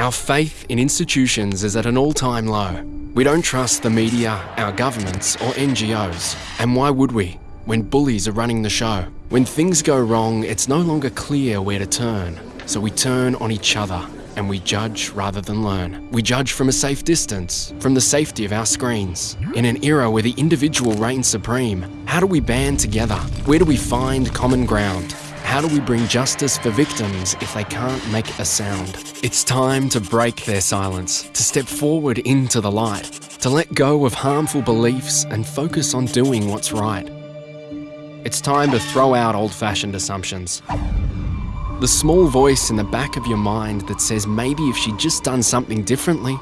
Our faith in institutions is at an all time low. We don't trust the media, our governments, or NGOs. And why would we? When bullies are running the show. When things go wrong, it's no longer clear where to turn. So we turn on each other and we judge rather than learn. We judge from a safe distance, from the safety of our screens. In an era where the individual reigns supreme, how do we band together? Where do we find common ground? How do we bring justice for victims if they can't make a sound? It's time to break their silence, to step forward into the light, to let go of harmful beliefs and focus on doing what's right. It's time to throw out old fashioned assumptions. The small voice in the back of your mind that says maybe if she'd just done something differently,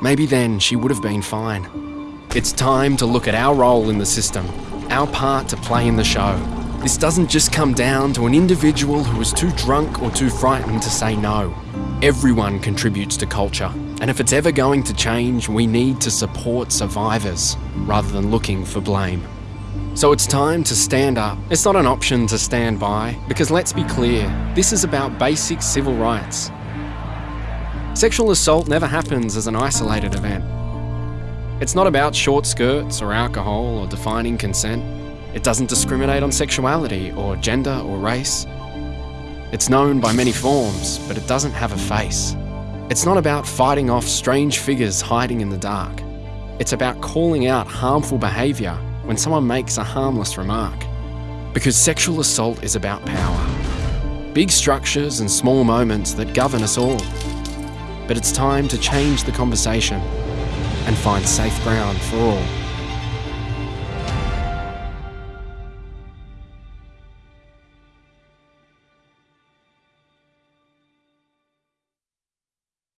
maybe then she would have been fine. It's time to look at our role in the system, our part to play in the show. This doesn't just come down to an individual who is too drunk or too frightened to say no. Everyone contributes to culture, and if it's ever going to change, we need to support survivors rather than looking for blame. So it's time to stand up. It's not an option to stand by, because let's be clear, this is about basic civil rights. Sexual assault never happens as an isolated event. It's not about short skirts or alcohol or defining consent. It doesn't discriminate on sexuality or gender or race. It's known by many forms, but it doesn't have a face. It's not about fighting off strange figures hiding in the dark. It's about calling out harmful behaviour when someone makes a harmless remark. Because sexual assault is about power. Big structures and small moments that govern us all. But it's time to change the conversation and find safe ground for all.